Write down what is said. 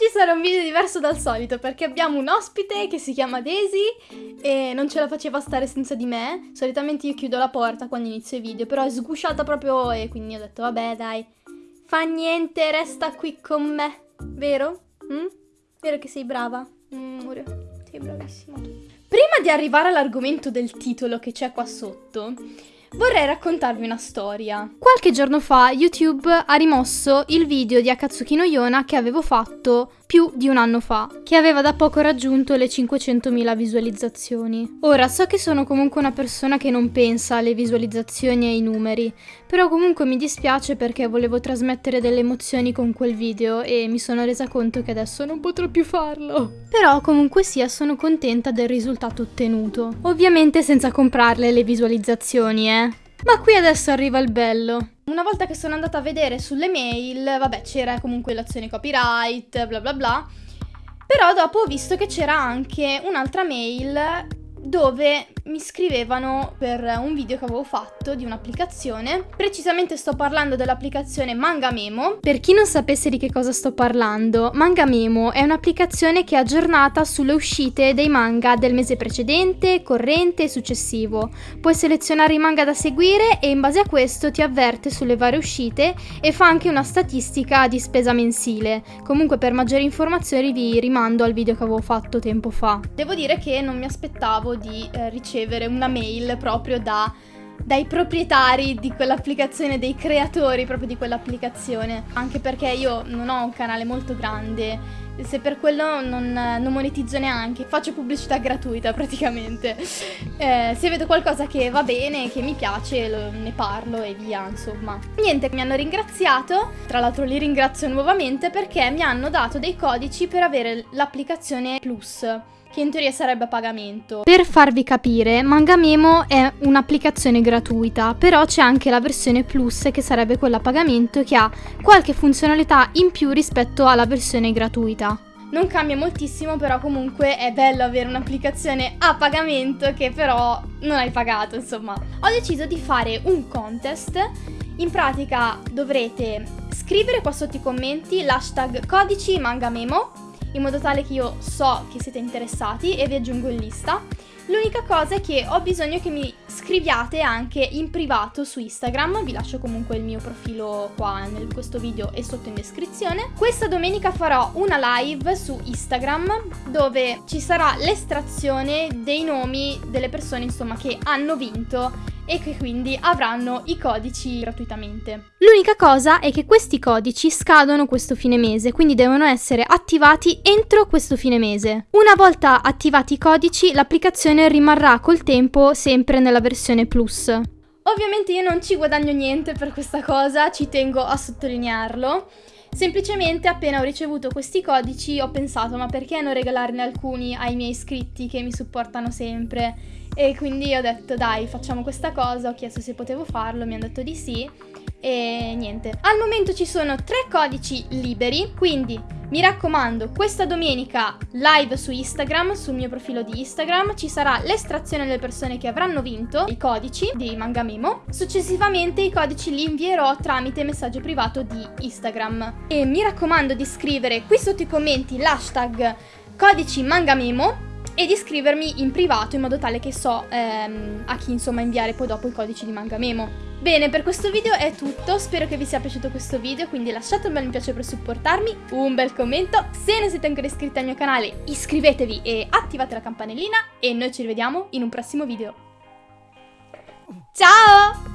Oggi sarà un video diverso dal solito perché abbiamo un ospite che si chiama Daisy e non ce la faceva stare senza di me. Solitamente io chiudo la porta quando inizio i video, però è sgusciata proprio e quindi ho detto vabbè dai, fa niente, resta qui con me, vero? Mm? Vero che sei brava? Mm, Murio, sei bravissimo. Prima di arrivare all'argomento del titolo che c'è qua sotto, vorrei raccontarvi una storia. Qualche giorno fa YouTube ha rimosso il video di Akatsuki no Yona che avevo fatto più di un anno fa, che aveva da poco raggiunto le 500.000 visualizzazioni. Ora, so che sono comunque una persona che non pensa alle visualizzazioni e ai numeri, però comunque mi dispiace perché volevo trasmettere delle emozioni con quel video e mi sono resa conto che adesso non potrò più farlo. Però comunque sia sono contenta del risultato ottenuto. Ovviamente senza comprarle le visualizzazioni, eh. Ma qui adesso arriva il bello. Una volta che sono andata a vedere sulle mail, vabbè, c'era comunque l'azione copyright, bla bla bla. Però dopo ho visto che c'era anche un'altra mail dove mi scrivevano per un video che avevo fatto di un'applicazione. Precisamente sto parlando dell'applicazione Manga Memo. Per chi non sapesse di che cosa sto parlando, Manga Memo è un'applicazione che è aggiornata sulle uscite dei manga del mese precedente, corrente e successivo. Puoi selezionare i manga da seguire e in base a questo ti avverte sulle varie uscite e fa anche una statistica di spesa mensile. Comunque per maggiori informazioni vi rimando al video che avevo fatto tempo fa. Devo dire che non mi aspettavo di eh, ricevere ricevere una mail proprio da, dai proprietari di quell'applicazione, dei creatori proprio di quell'applicazione. Anche perché io non ho un canale molto grande, se per quello non, non monetizzo neanche, faccio pubblicità gratuita praticamente. Eh, se vedo qualcosa che va bene, che mi piace, lo, ne parlo e via, insomma. Niente, mi hanno ringraziato, tra l'altro li ringrazio nuovamente perché mi hanno dato dei codici per avere l'applicazione Plus che in teoria sarebbe a pagamento. Per farvi capire, Mangamemo è un'applicazione gratuita, però c'è anche la versione Plus che sarebbe quella a pagamento che ha qualche funzionalità in più rispetto alla versione gratuita. Non cambia moltissimo, però comunque è bello avere un'applicazione a pagamento che però non hai pagato, insomma. Ho deciso di fare un contest. In pratica dovrete scrivere qua sotto i commenti l'hashtag codici mangamemo in modo tale che io so che siete interessati e vi aggiungo in lista. L'unica cosa è che ho bisogno che mi scriviate anche in privato su Instagram, vi lascio comunque il mio profilo qua in questo video e sotto in descrizione. Questa domenica farò una live su Instagram dove ci sarà l'estrazione dei nomi delle persone insomma che hanno vinto e che quindi avranno i codici gratuitamente. L'unica cosa è che questi codici scadono questo fine mese, quindi devono essere attivati entro questo fine mese. Una volta attivati i codici, l'applicazione rimarrà col tempo sempre nella versione Plus. Ovviamente io non ci guadagno niente per questa cosa, ci tengo a sottolinearlo. Semplicemente appena ho ricevuto questi codici ho pensato ma perché non regalarne alcuni ai miei iscritti che mi supportano sempre? E quindi ho detto dai facciamo questa cosa, ho chiesto se potevo farlo, mi hanno detto di sì. E niente. Al momento ci sono tre codici liberi, quindi mi raccomando, questa domenica live su Instagram, sul mio profilo di Instagram, ci sarà l'estrazione delle persone che avranno vinto i codici di Manga Memo. Successivamente i codici li invierò tramite messaggio privato di Instagram. E mi raccomando di scrivere qui sotto i commenti l'hashtag codici Manga Memo e di scrivermi in privato in modo tale che so ehm, a chi insomma inviare poi dopo i codici di Manga Memo. Bene, per questo video è tutto, spero che vi sia piaciuto questo video, quindi lasciate un bel mi piace per supportarmi, un bel commento, se non siete ancora iscritti al mio canale iscrivetevi e attivate la campanellina e noi ci rivediamo in un prossimo video. Ciao!